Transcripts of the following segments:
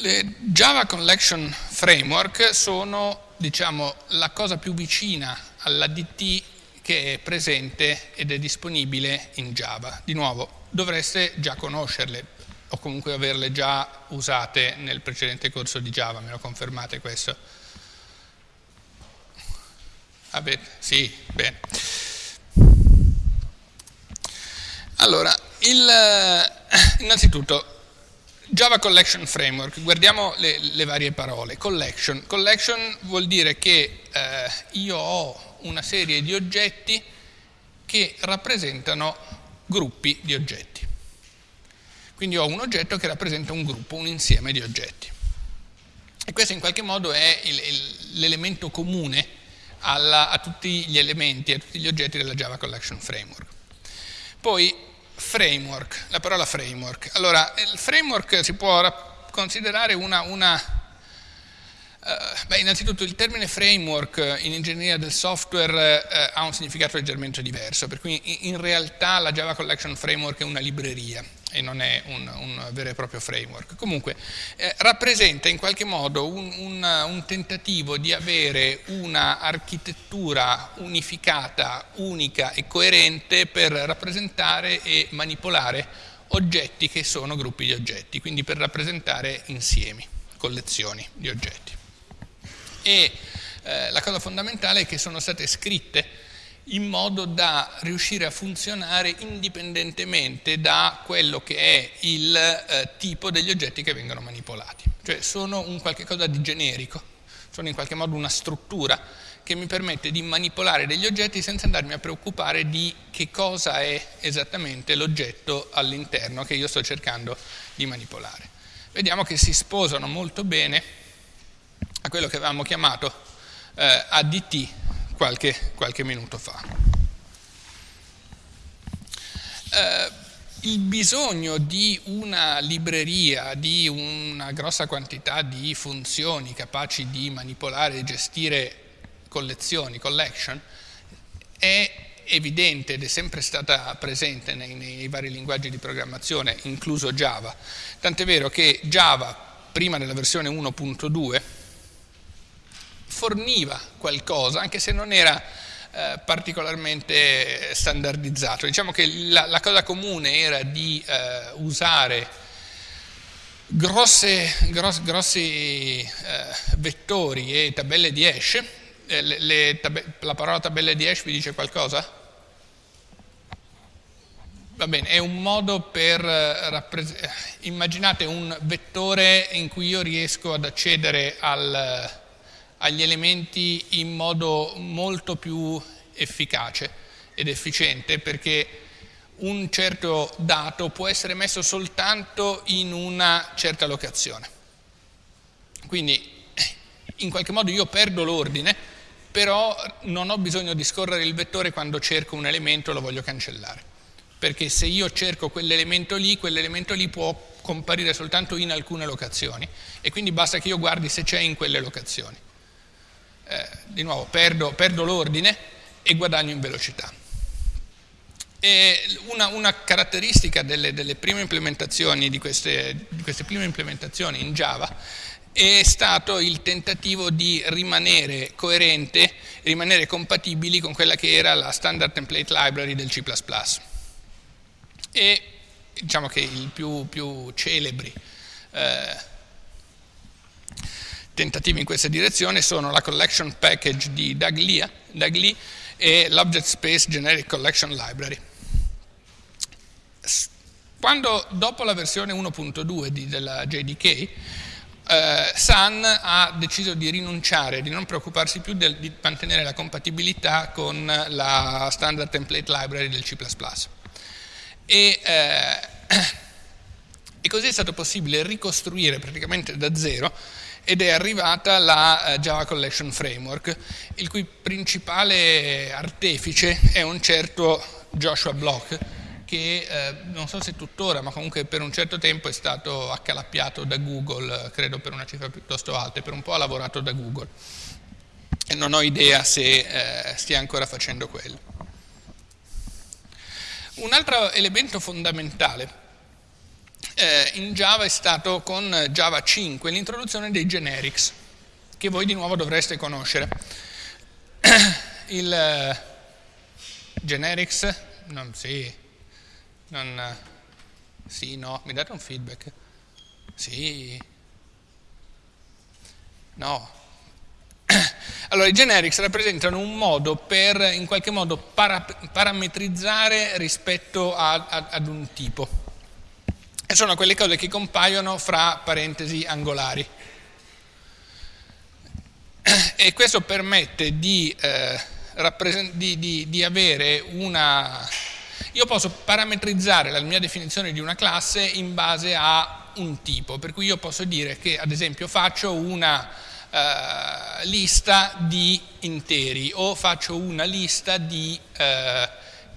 Le Java Collection Framework sono diciamo, la cosa più vicina all'ADT che è presente ed è disponibile in Java. Di nuovo, dovreste già conoscerle o comunque averle già usate nel precedente corso di Java, me lo confermate questo? Vabbè, sì, bene. Allora, il, innanzitutto, Java Collection Framework, guardiamo le, le, varie parole. Collection. Collection vuol dire che eh, io ho una serie di oggetti che rappresentano gruppi di oggetti. Quindi ho un oggetto che rappresenta un gruppo, un insieme di oggetti. E questo in qualche modo è l'elemento comune alla, a tutti gli elementi, a tutti gli oggetti della Java Collection Framework. Poi framework, la parola framework. Allora, il framework si può considerare una, una Uh, beh, innanzitutto il termine framework in ingegneria del software uh, ha un significato leggermente diverso, per cui in, realtà la Java Collection Framework è una libreria e non è un, un vero e proprio framework. Comunque eh, rappresenta in qualche modo un, un, un tentativo di avere un'architettura unificata, unica e coerente per rappresentare e manipolare oggetti che sono gruppi di oggetti, quindi per rappresentare insiemi, collezioni di oggetti e eh, la cosa fondamentale è che sono state scritte in modo da riuscire a funzionare indipendentemente da quello che è il eh, tipo degli oggetti che vengono manipolati. Cioè sono un qualche cosa di generico, sono in qualche modo una struttura che mi permette di manipolare degli oggetti senza andarmi a preoccupare di che cosa è esattamente l'oggetto all'interno che io sto cercando di manipolare. Vediamo che si sposano molto bene a quello che avevamo chiamato eh, ADT qualche, qualche, minuto fa. Eh, il bisogno di una libreria, di una grossa quantità di funzioni capaci di manipolare e gestire collezioni, collection, è evidente ed è sempre stata presente nei, nei vari linguaggi di programmazione, incluso Java. Tant'è vero che Java, prima della versione 1.2, forniva qualcosa, anche se non era eh, particolarmente standardizzato. Diciamo che la, la cosa comune era di eh, usare grosse, gross, grossi eh, vettori e tabelle di hash. Eh, le, le la parola tabelle di hash vi dice qualcosa? Va bene, è un modo per eh, rappresentare, immaginate un vettore in cui io riesco ad accedere al, agli elementi in modo molto più efficace ed efficiente perché un certo dato può essere messo soltanto in una certa locazione. Quindi in qualche modo io perdo l'ordine, però non ho bisogno di scorrere il vettore quando cerco un elemento e lo voglio cancellare. Perché se io cerco quell'elemento lì, quell'elemento lì può comparire soltanto in alcune locazioni e quindi basta che io guardi se c'è in quelle locazioni eh, di nuovo perdo, perdo l'ordine e guadagno in velocità. Una, una, caratteristica delle, delle, prime implementazioni, di queste, di queste prime implementazioni in Java è stato il tentativo di rimanere coerente, rimanere compatibili con quella che era la standard template library del C++. E diciamo che i più, più celebri eh, tentativi in questa direzione sono la collection package di Doug Lee, e l'Object Space Generic Collection Library. Quando dopo la versione 1.2 della JDK, eh, Sun ha deciso di rinunciare, di non preoccuparsi più del, di mantenere la compatibilità con la standard template library del C++. E, eh, e così è stato possibile ricostruire praticamente da zero ed è arrivata la uh, Java Collection Framework, il cui principale artefice è un certo Joshua Block, che eh, non so se tuttora, ma comunque per un certo tempo è stato accalappiato da Google, credo per una cifra piuttosto alta, e per un po' ha lavorato da Google. E non ho idea se eh, stia ancora facendo quello. Un altro elemento fondamentale eh, in Java è stato con Java 5 l'introduzione dei generics, che voi di nuovo dovreste conoscere. Il eh, generics, non, sì, non, sì, no, mi date un feedback? Sì, no. Allora, i generics rappresentano un modo per, in qualche modo, para, parametrizzare rispetto a, a, ad un tipo e sono quelle cose che compaiono fra parentesi angolari. E questo permette di, eh, di, di, di avere una... Io posso parametrizzare la mia definizione di una classe in base a un tipo, per cui io posso dire che ad esempio faccio una uh, lista di interi o faccio una lista di uh,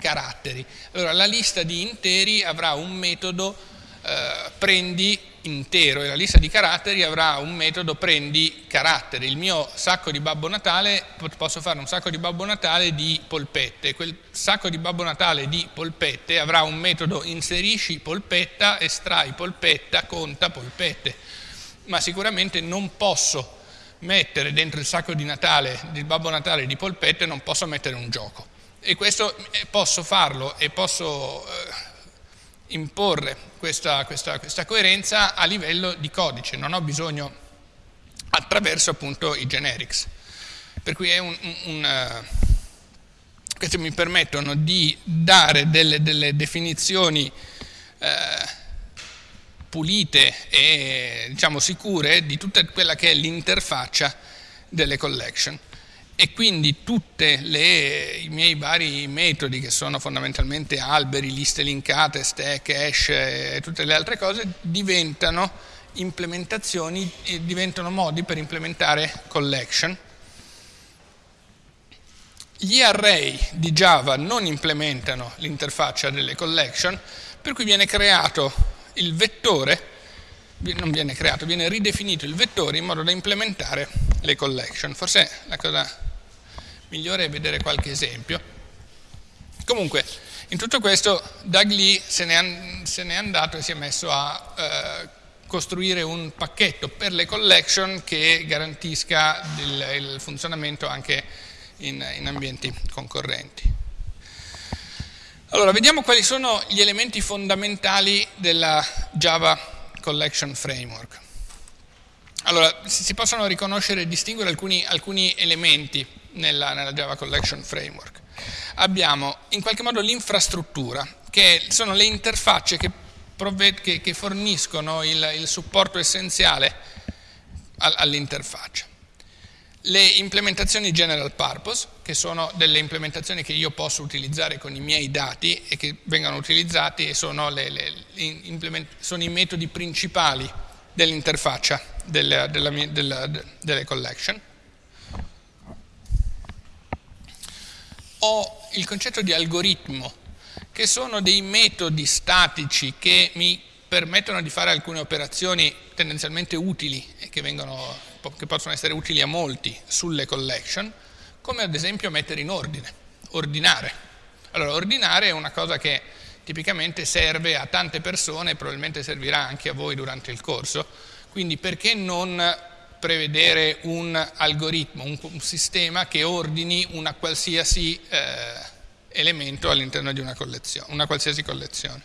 caratteri. Allora la lista di interi avrà un metodo eh, prendi intero e la lista di caratteri avrà un metodo prendi caratteri. Il mio sacco di Babbo Natale, posso fare un sacco di Babbo Natale di polpette, quel sacco di Babbo Natale di polpette avrà un metodo inserisci polpetta, estrai polpetta, conta polpette, ma sicuramente non posso mettere dentro il sacco di Natale, di Babbo Natale di polpette, non posso mettere un gioco. E questo eh, posso farlo e posso... Eh, imporre questa, questa, questa coerenza a livello di codice, non ho bisogno attraverso appunto i generics. Per cui un, un, un, uh, questi mi permettono di dare delle, delle definizioni uh, pulite e diciamo sicure di tutta quella che è l'interfaccia delle collection e quindi tutti i miei vari metodi che sono fondamentalmente alberi, liste linkate, stack, hash e tutte le altre cose diventano implementazioni, diventano modi per implementare collection. Gli array di Java non implementano l'interfaccia delle collection, per cui viene creato il vettore, non viene creato, viene ridefinito il vettore in modo da implementare le collection. Forse la cosa migliore è vedere qualche esempio. Comunque, in tutto questo Doug Lee se n'è, andato e si è messo a eh, costruire un pacchetto per le collection che garantisca il, il funzionamento anche in, in ambienti concorrenti. Allora, vediamo quali sono gli elementi fondamentali della Java Collection Framework. Allora, si possono riconoscere e distinguere alcuni, alcuni elementi nella, nella Java Collection Framework. Abbiamo in qualche modo l'infrastruttura, che sono le interfacce che, che, che forniscono il, il, supporto essenziale all'interfaccia. Le implementazioni general purpose, che sono delle implementazioni che io posso utilizzare con i miei dati e che vengono utilizzati e sono, le, le, sono i metodi principali dell'interfaccia delle, della, della, delle collection. ho il concetto di algoritmo, che sono dei metodi statici che mi permettono di fare alcune operazioni tendenzialmente utili e che, vengono, che possono essere utili a molti sulle collection, come ad esempio mettere in ordine, ordinare. Allora, ordinare è una cosa che tipicamente serve a tante persone, probabilmente servirà anche a voi durante il corso, quindi perché non prevedere un algoritmo, un, sistema che ordini una qualsiasi eh, elemento all'interno di una, una qualsiasi collezione.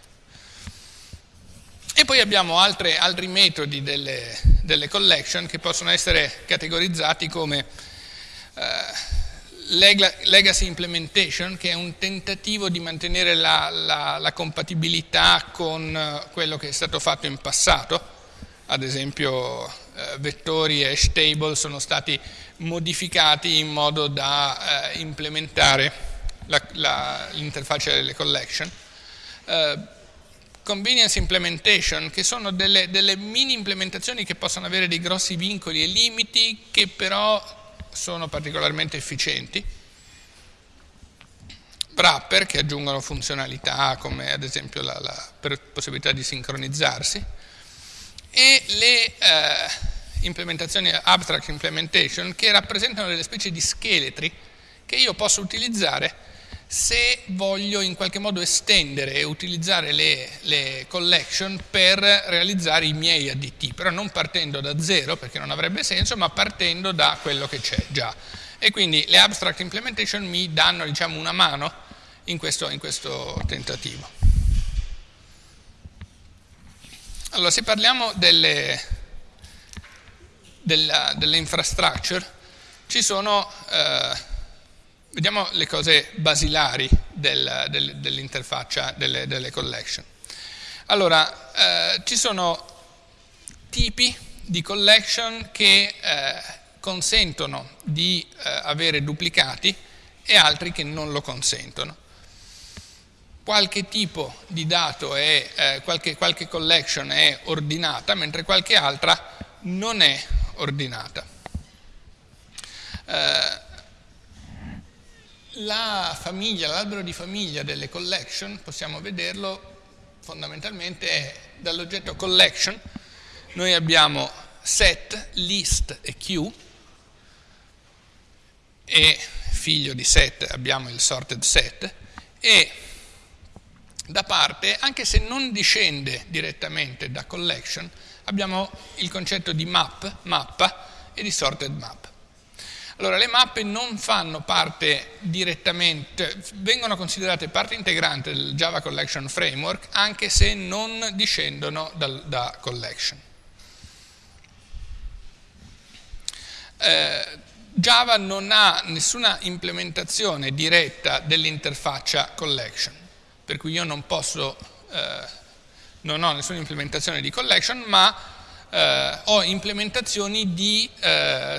E poi abbiamo altre, altri metodi delle, delle, collection che possono essere categorizzati come eh, legacy implementation, che è un tentativo di mantenere la, la, la compatibilità con eh, quello che è stato fatto in passato, ad esempio eh, vettori e hash table sono stati modificati in modo da eh, implementare l'interfaccia delle collection. Eh, convenience implementation, che sono delle, delle mini implementazioni che possono avere dei grossi vincoli e limiti che però sono particolarmente efficienti. Wrapper che aggiungono funzionalità come ad esempio la, la possibilità di sincronizzarsi e le eh, implementazioni abstract implementation che rappresentano delle specie di scheletri che io posso utilizzare se voglio in qualche modo estendere e utilizzare le, le, collection per realizzare i miei additti, però non partendo da zero perché non avrebbe senso, ma partendo da quello che c'è già. E quindi le abstract implementation mi danno diciamo, una mano in questo, in questo tentativo. Allora, se parliamo delle, della, delle infrastructure, ci sono... Eh, Vediamo le cose basilari del, del, dell'interfaccia delle, delle, collection. Allora, eh, ci sono tipi di collection che eh, consentono di eh, avere duplicati e altri che non lo consentono. Qualche tipo di dato è, eh, qualche, qualche collection è ordinata, mentre qualche altra non è ordinata. Eh, la famiglia, l'albero di famiglia delle collection, possiamo vederlo fondamentalmente è dall'oggetto collection, noi abbiamo set, list e queue. E figlio di set abbiamo il sorted set. E da parte, anche se non discende direttamente da collection, abbiamo il concetto di map, mappa e di sorted map. Allora, le mappe non fanno parte direttamente, vengono considerate parte integrante del Java Collection Framework anche se non discendono dal, da collection. Eh, Java non ha nessuna implementazione diretta dell'interfaccia collection, per cui io non posso, eh, non ho nessuna implementazione di collection, ma eh, ho implementazioni di eh,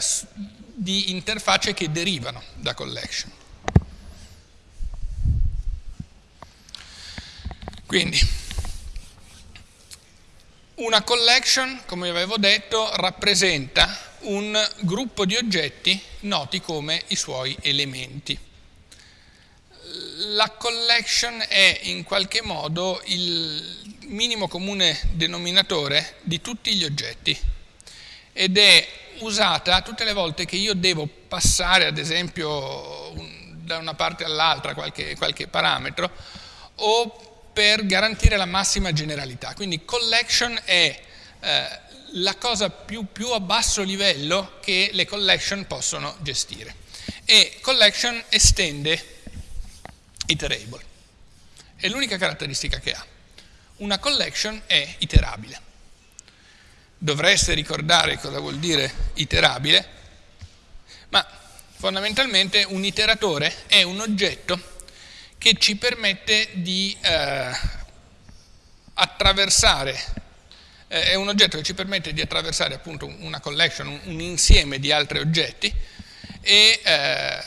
di interfacce che derivano da collection. Quindi, una collection, come avevo detto, rappresenta un gruppo di oggetti noti come i suoi elementi. La collection è in qualche modo il minimo comune denominatore di tutti gli oggetti ed è usata tutte le volte che io devo passare, ad esempio, un, da una parte all'altra qualche, qualche parametro, o per garantire la massima generalità. Quindi collection è eh, la cosa più, più, a basso livello che le collection possono gestire. E collection estende iterable. È l'unica caratteristica che ha. Una collection è iterabile dovreste ricordare cosa vuol dire iterabile, ma fondamentalmente un iteratore è un oggetto che ci permette di eh, attraversare, eh, è un oggetto che ci permette di attraversare appunto una collection, un, un insieme di altri oggetti e eh,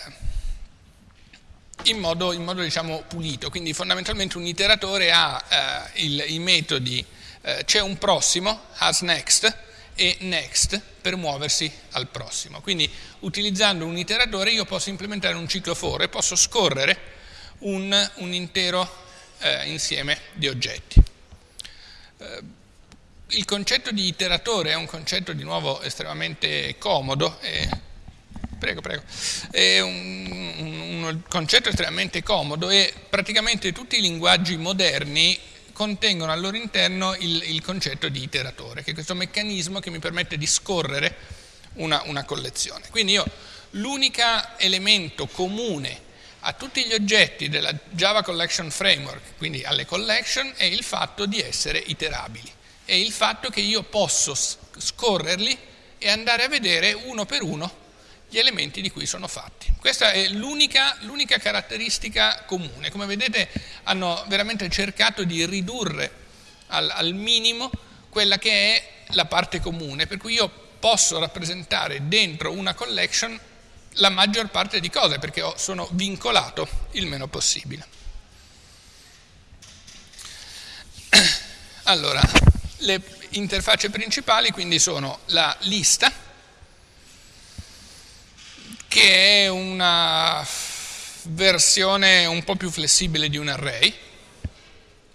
in modo, in modo diciamo, pulito, quindi fondamentalmente un iteratore ha eh, il, i metodi eh, c'è un prossimo, has next, e next per muoversi al prossimo. Quindi utilizzando un iteratore io posso implementare un ciclo for e posso scorrere un, un intero eh, insieme di oggetti. Eh, il concetto di iteratore è un concetto di nuovo estremamente comodo, e, prego, prego, è un, un, un concetto estremamente comodo e praticamente tutti i linguaggi moderni contengono al loro interno il, il, concetto di iteratore, che è questo meccanismo che mi permette di scorrere una, una collezione. Quindi io l'unico elemento comune a tutti gli oggetti della Java Collection Framework, quindi alle collection, è il fatto di essere iterabili. È il fatto che io posso scorrerli e andare a vedere uno per uno gli elementi di cui sono fatti. Questa è l'unica, caratteristica comune. Come vedete hanno veramente cercato di ridurre al, al minimo quella che è la parte comune, per cui io posso rappresentare dentro una collection la maggior parte di cose, perché sono vincolato il meno possibile. Allora, le interfacce principali quindi sono la lista, che è una versione un po' più flessibile di un array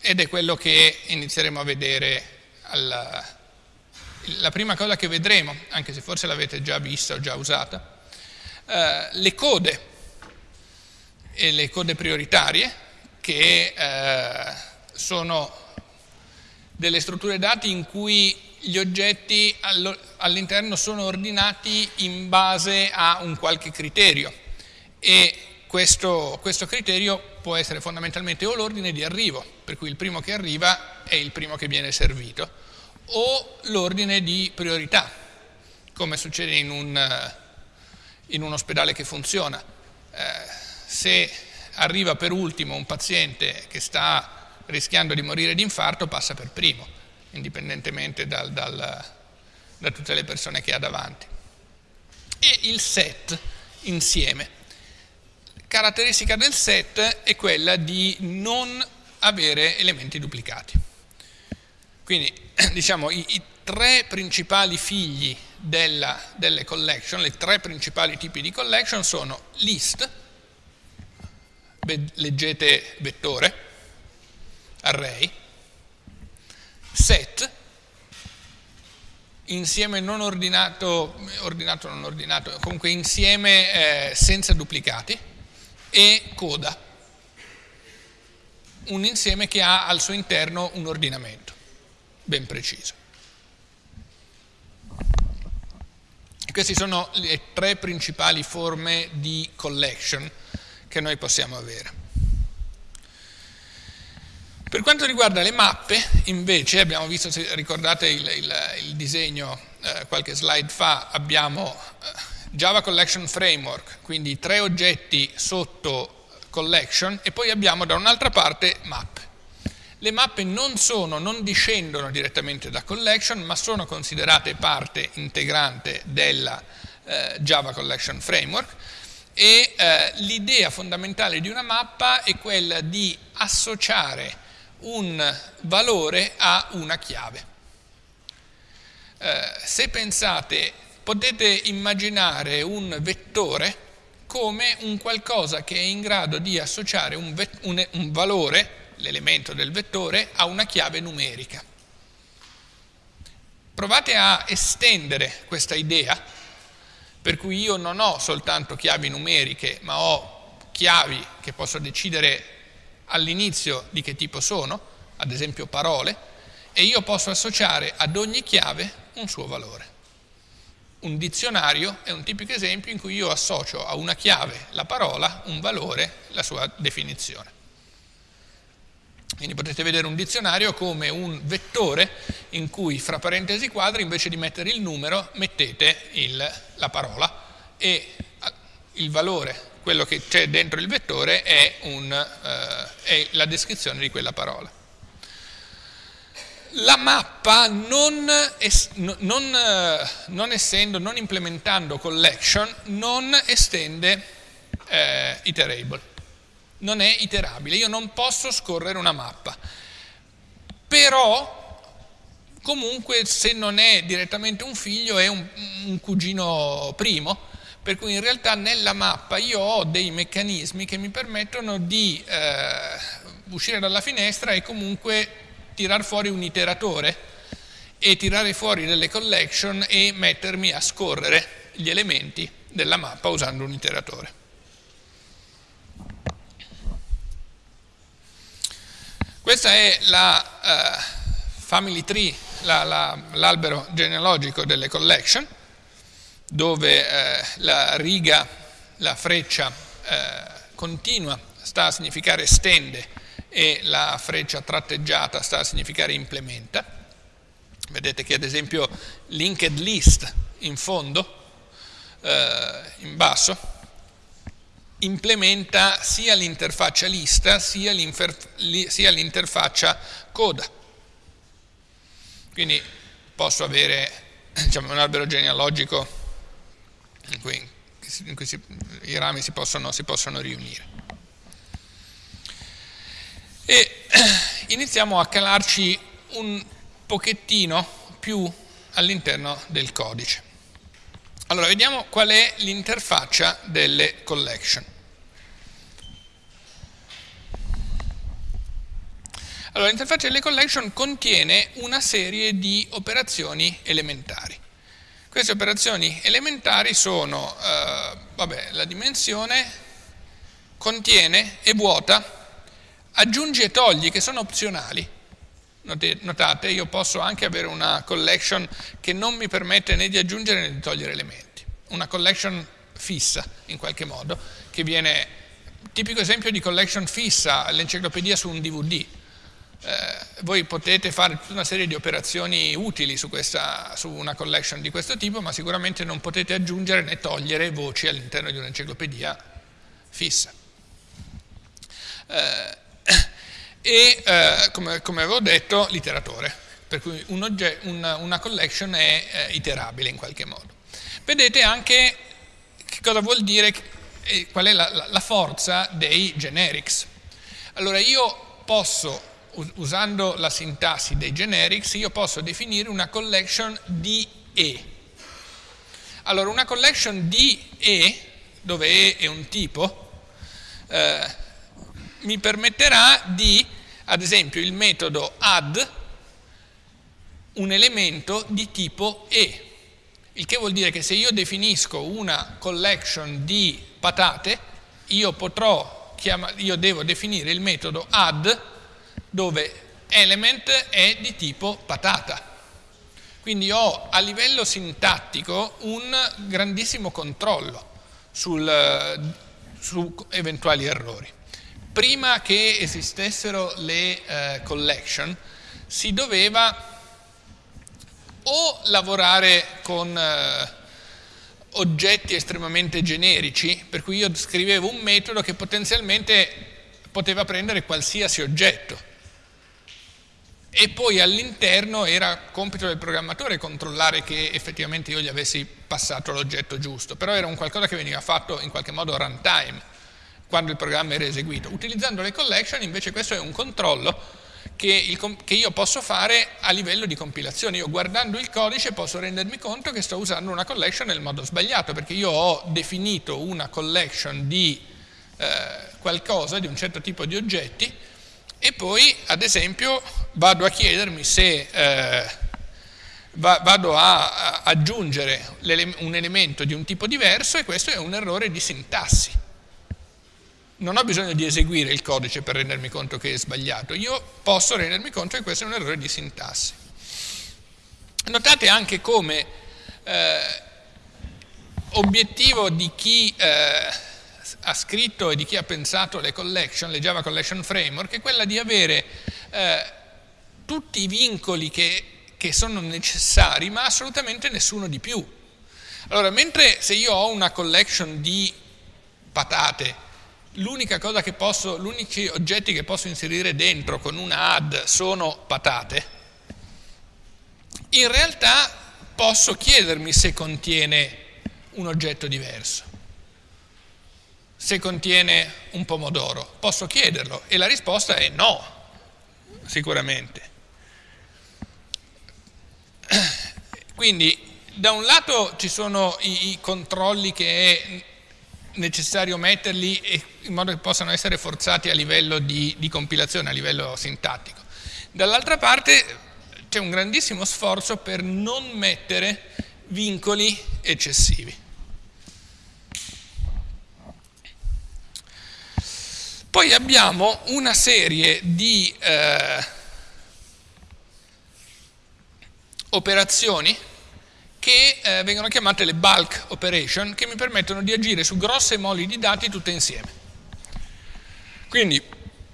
ed è quello che inizieremo a vedere alla, la prima cosa che vedremo, anche se forse l'avete già vista o già usata, eh, le code e le code prioritarie, che eh, sono delle strutture dati in cui gli oggetti all'interno sono ordinati in base a un qualche criterio e questo, questo criterio può essere fondamentalmente o l'ordine di arrivo, per cui il primo che arriva è il primo che viene servito, o l'ordine di priorità, come succede in un, in un ospedale che funziona. Eh, se arriva per ultimo un paziente che sta rischiando di morire di infarto, passa per primo, indipendentemente dal, dal, da tutte le persone che ha davanti. E il set insieme. Caratteristica del set è quella di non avere elementi duplicati. Quindi, diciamo, i, i tre principali figli della, delle collection, i tre principali tipi di collection sono list, leggete vettore, array, set, insieme non ordinato, ordinato non ordinato, comunque insieme eh, senza duplicati, e coda, un insieme che ha al suo interno un ordinamento ben preciso. Queste sono le tre principali forme di collection che noi possiamo avere. Per quanto riguarda le mappe, invece, abbiamo visto, se ricordate il, il, il disegno eh, qualche slide fa, abbiamo eh, Java Collection Framework, quindi tre oggetti sotto collection, e poi abbiamo da un'altra parte mappe. Le mappe non, sono, non discendono direttamente da collection, ma sono considerate parte integrante della eh, Java Collection Framework e eh, l'idea fondamentale di una mappa è quella di associare un valore a una chiave. Eh, se pensate, potete immaginare un vettore come un qualcosa che è in grado di associare un, un, un valore, l'elemento del vettore, a una chiave numerica. Provate a estendere questa idea per cui io non ho soltanto chiavi numeriche, ma ho chiavi che posso decidere all'inizio di che tipo sono, ad esempio parole, e io posso associare ad ogni chiave un suo valore. Un dizionario è un tipico esempio in cui io associo a una chiave la parola, un valore, la sua definizione. Quindi potete vedere un dizionario come un vettore in cui fra parentesi quadri invece di mettere il numero mettete il, la parola e il valore, quello che c'è dentro il vettore è, un, eh, è, la descrizione di quella parola. La mappa non, es, non, eh, non essendo, non implementando collection, non estende eh, iterable non è iterabile, io non posso scorrere una mappa. Però comunque se non è direttamente un figlio è un, un, cugino primo, per cui in realtà nella mappa io ho dei meccanismi che mi permettono di eh, uscire dalla finestra e comunque tirar fuori un iteratore e tirare fuori delle collection e mettermi a scorrere gli elementi della mappa usando un iteratore. Questa è la uh, family tree, l'albero la, la, genealogico delle collection, dove uh, la riga, la freccia uh, continua sta a significare stende e la freccia tratteggiata sta a significare implementa. Vedete che ad esempio linked list in fondo, in basso, implementa sia l'interfaccia lista sia l'interfaccia coda. Quindi posso avere diciamo, un albero genealogico in cui, in cui si, i rami si possono, si possono riunire. E iniziamo a calarci un pochettino più all'interno del codice. Allora, vediamo qual è l'interfaccia delle collection. Allora, l'interfaccia delle collection contiene una serie di operazioni elementari. Queste operazioni elementari sono eh, vabbè, la dimensione contiene, è vuota, aggiungi e togli che sono opzionali. Notate, io posso anche avere una collection che non mi permette né di aggiungere né di togliere elementi. Una collection fissa, in qualche modo, che viene, tipico esempio di collection fissa, l'enciclopedia su un DVD eh, voi potete fare tutta una serie di operazioni utili su, questa, su, una collection di questo tipo, ma sicuramente non potete aggiungere né togliere voci all'interno di un'enciclopedia fissa. Eh, e, eh, come, come, avevo detto, l'iteratore, per cui un una, una, collection è eh, iterabile in qualche modo. Vedete anche che cosa vuol dire, qual è la, la forza dei generics. Allora io posso usando la sintassi dei generics, io posso definire una collection di E. Allora, una collection di E, dove E è un tipo, eh, mi permetterà di, ad esempio, il metodo add un elemento di tipo E, il che vuol dire che se io definisco una collection di patate, io potrò, io devo definire il metodo add dove element è di tipo patata. Quindi ho a livello sintattico un grandissimo controllo sul, su eventuali errori. Prima che esistessero le eh, collection si doveva o lavorare con eh, oggetti estremamente generici, per cui io scrivevo un metodo che potenzialmente poteva prendere qualsiasi oggetto, e poi all'interno era compito del programmatore controllare che effettivamente io gli avessi passato l'oggetto giusto, però era un qualcosa che veniva fatto in qualche modo runtime, quando il programma era eseguito. Utilizzando le collection invece questo è un controllo che, il, che io posso fare a livello di compilazione. Io guardando il codice posso rendermi conto che sto usando una collection nel modo sbagliato, perché io ho definito una collection di eh, qualcosa, di un certo tipo di oggetti, e poi ad esempio vado a chiedermi se eh, va, vado a, a aggiungere un elemento di un tipo diverso e questo è un errore di sintassi. Non ho bisogno di eseguire il codice per rendermi conto che è sbagliato, io posso rendermi conto che questo è un errore di sintassi. Notate anche come eh, obiettivo di chi eh, ha scritto e di chi ha pensato le collection, le Java Collection Framework, è quella di avere eh, tutti i vincoli che, che sono necessari, ma assolutamente nessuno di più. Allora, mentre se io ho una collection di patate, l'unica cosa che posso, gli unici oggetti che posso inserire dentro con una add sono patate, in realtà posso chiedermi se contiene un oggetto diverso se contiene un pomodoro? Posso chiederlo e la risposta è no, sicuramente. Quindi da un lato ci sono i, i controlli che è necessario metterli in modo che possano essere forzati a livello di, di compilazione, a livello sintattico. Dall'altra parte c'è un grandissimo sforzo per non mettere vincoli eccessivi. Poi abbiamo una serie di eh, operazioni che eh, vengono chiamate le bulk operation, che mi permettono di agire su grosse moli di dati tutte insieme. Quindi,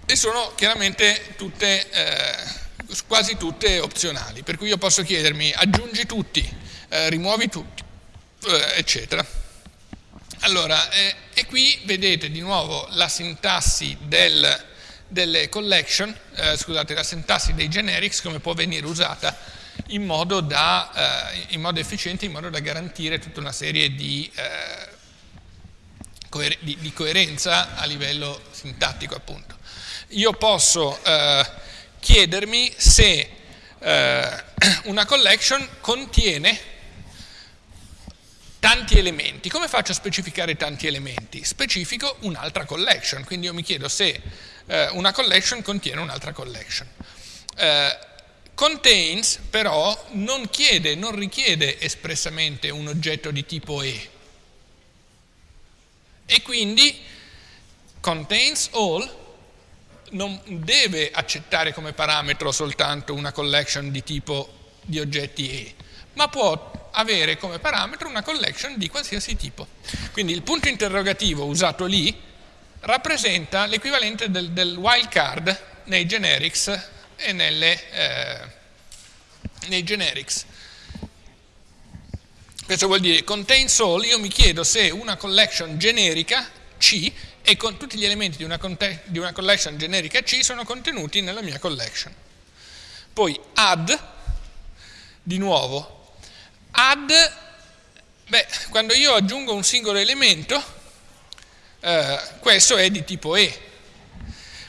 e sono chiaramente tutte, eh, quasi tutte opzionali, per cui io posso chiedermi aggiungi tutti, eh, rimuovi tutti, eh, eccetera. Allora, eh, e qui vedete di nuovo la sintassi del, delle collection, eh, scusate, la sintassi dei generics come può venire usata in modo, da, eh, in modo efficiente, in modo da garantire tutta una serie di, eh, coer di, di coerenza a livello sintattico appunto. Io posso eh, chiedermi se eh, una collection contiene tanti elementi. Come faccio a specificare tanti elementi? Specifico un'altra collection, quindi io mi chiedo se eh, una collection contiene un'altra collection. Eh, contains però non chiede, non richiede espressamente un oggetto di tipo E e quindi contains all non deve accettare come parametro soltanto una collection di tipo di oggetti E, ma può avere come parametro una collection di qualsiasi tipo. Quindi il punto interrogativo usato lì rappresenta l'equivalente del, del wildcard nei generics e nelle, eh, nei generics. Questo vuol dire contains all, io mi chiedo se una collection generica C e con tutti gli elementi di una, di una collection generica C sono contenuti nella mia collection. Poi add, di nuovo, add, beh, quando io aggiungo un singolo elemento, eh, questo è di tipo E,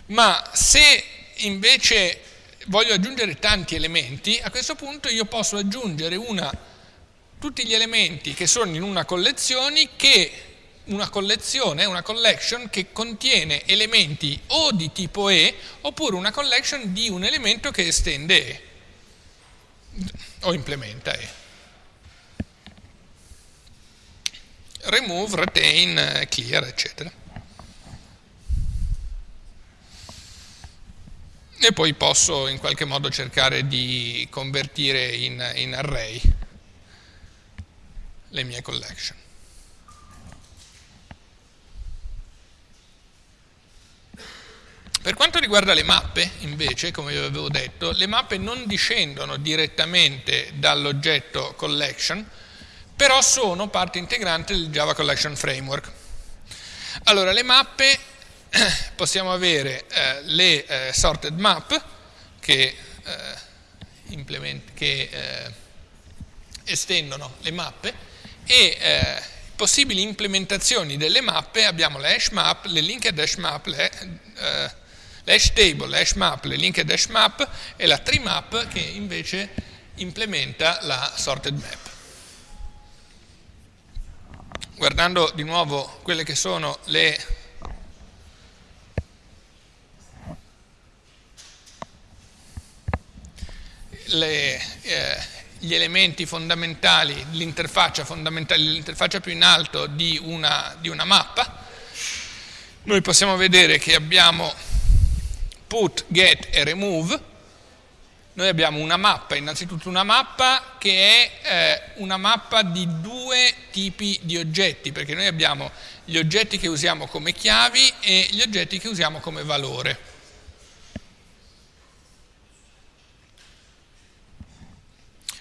ma se invece voglio aggiungere tanti elementi, a questo punto io posso aggiungere una, tutti gli elementi che sono in una collezione che una collezione, una collection che contiene elementi o di tipo E oppure una collection di un elemento che estende E o implementa E. Remove, retain, clear, eccetera. E poi posso in qualche modo cercare di convertire in, in array le mie collection. Per quanto riguarda le mappe, invece, come vi avevo detto, le mappe non discendono direttamente dall'oggetto collection, però sono parte integrante del Java Collection Framework. Allora, le mappe possiamo avere eh, le eh, sorted map che, eh, che eh, estendono le mappe e eh, possibili implementazioni delle mappe abbiamo le hash map, le linked hash map, le eh, l'hash table, l'hash map, le linked hash map e la tree map che invece implementa la sorted map. Guardando di nuovo quelle che sono le le, eh, gli elementi fondamentali, l'interfaccia fondamentale, l'interfaccia più in alto di una, di una mappa, noi possiamo vedere che abbiamo put, get e remove, noi abbiamo una mappa, innanzitutto una mappa che è eh, una mappa di due tipi di oggetti, perché noi abbiamo gli oggetti che usiamo come chiavi e gli oggetti che usiamo come valore.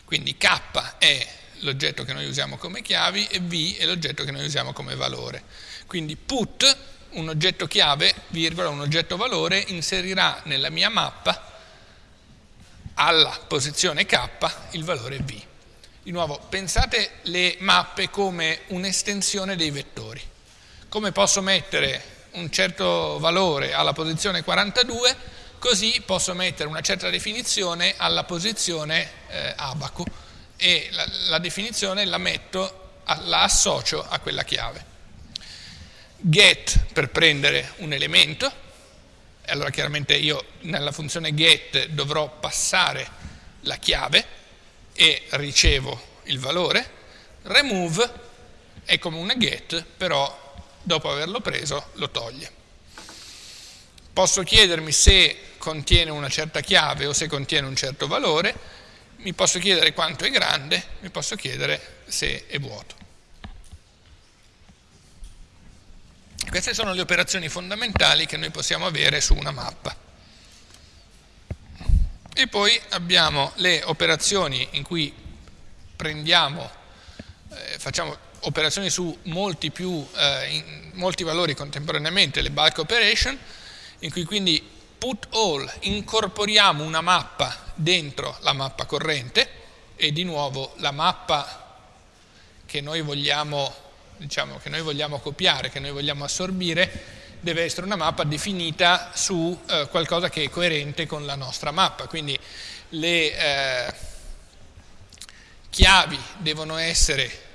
Quindi K è l'oggetto che noi usiamo come chiavi e V è l'oggetto che noi usiamo come valore. Quindi put un oggetto chiave, virgola, un oggetto valore, inserirà nella mia mappa alla posizione k il valore v. Di nuovo, pensate le mappe come un'estensione dei vettori. Come posso mettere un certo valore alla posizione 42, così posso mettere una certa definizione alla posizione eh, abaco e la, la definizione la metto, la associo a quella chiave get per prendere un elemento, allora chiaramente io nella funzione get dovrò passare la chiave e ricevo il valore, remove è come una get, però dopo averlo preso lo toglie. Posso chiedermi se contiene una certa chiave o se contiene un certo valore, mi posso chiedere quanto è grande, mi posso chiedere se è vuoto. Queste sono le operazioni fondamentali che noi possiamo avere su una mappa. E poi abbiamo le operazioni in cui prendiamo, eh, facciamo operazioni su molti, più, eh, in, molti valori contemporaneamente, le bulk operation, in cui quindi put all incorporiamo una mappa dentro la mappa corrente e di nuovo la mappa che noi vogliamo diciamo, che noi vogliamo copiare, che noi vogliamo assorbire, deve essere una mappa definita su eh, qualcosa che è coerente con la nostra mappa. Quindi le eh, chiavi devono essere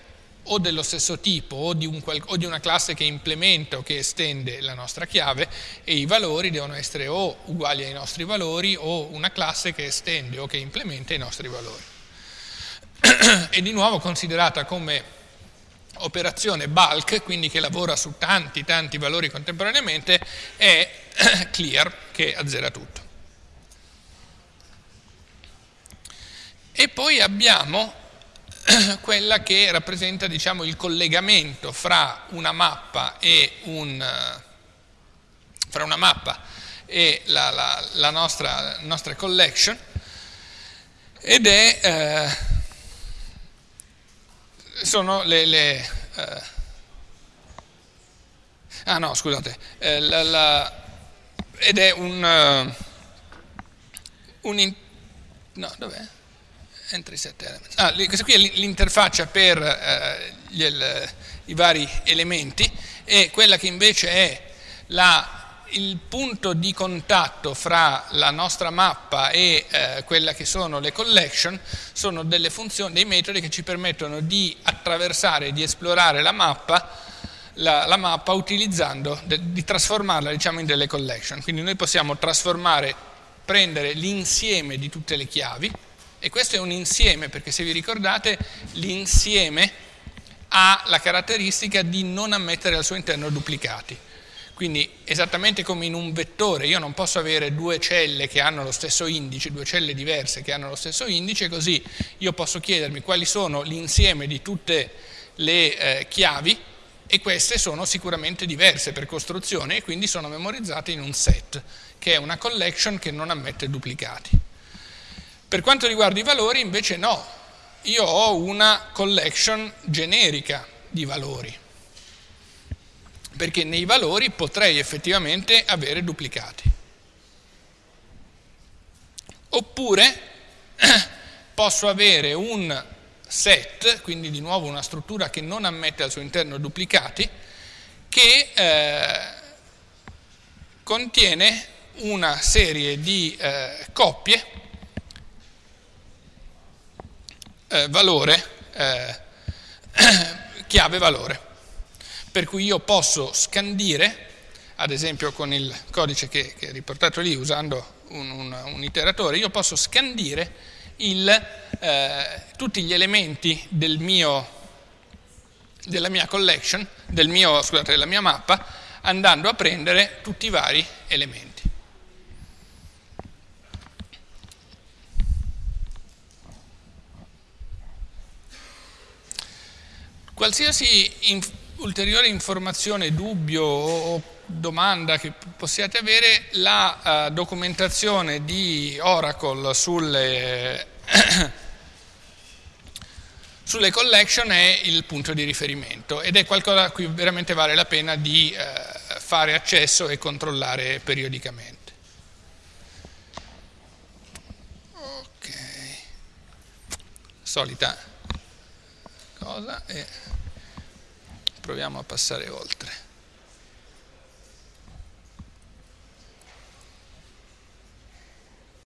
o dello stesso tipo o di, un, o di, una classe che implementa o che estende la nostra chiave e i valori devono essere o uguali ai nostri valori o una classe che estende o che implementa i nostri valori. e di nuovo considerata come operazione bulk, quindi che lavora su tanti tanti valori contemporaneamente, è clear, che azzera tutto. E poi abbiamo quella che rappresenta diciamo, il collegamento fra una mappa e, un, fra una mappa e la, la, la nostra, nostra, collection ed è eh, sono le, le eh, ah no scusate eh, la, ed è un, uh, un in, no dov'è? entry set elements. Ah, questa qui è l'interfaccia per eh, gli, il, i vari elementi e quella che invece è la, il punto di contatto fra la nostra mappa e eh, quella che sono le collection sono delle funzioni, dei metodi che ci permettono di attraversare, di esplorare la mappa la, la mappa utilizzando, de, di trasformarla diciamo, in delle collection. Quindi noi possiamo trasformare, prendere l'insieme di tutte le chiavi, e questo è un insieme, perché se vi ricordate l'insieme ha la caratteristica di non ammettere al suo interno duplicati. Quindi esattamente come in un vettore io non posso avere due celle che hanno lo stesso indice, due celle diverse che hanno lo stesso indice, così io posso chiedermi quali sono l'insieme di tutte le eh, chiavi e queste sono sicuramente diverse per costruzione e quindi sono memorizzate in un set, che è una collection che non ammette duplicati. Per quanto riguarda i valori invece no, io ho una collection generica di valori, perché nei valori potrei effettivamente avere duplicati. Oppure posso avere un set, quindi di nuovo una struttura che non ammette al suo interno duplicati, che eh, contiene una serie di eh, coppie eh, valore, eh, chiave valore. Per cui io posso scandire, ad esempio con il codice che, che è riportato lì usando un, un, un iteratore, io posso scandire il, eh, tutti gli elementi del mio, della mia collection, del mio, scusate, della mia mappa, andando a prendere tutti i vari elementi. Qualsiasi ulteriore informazione, dubbio o domanda che possiate avere, la uh, documentazione di Oracle sulle, sulle, collection è il punto di riferimento ed è qualcosa a cui veramente vale la pena di uh, fare accesso e controllare periodicamente. Ok, solita cosa e proviamo a passare oltre.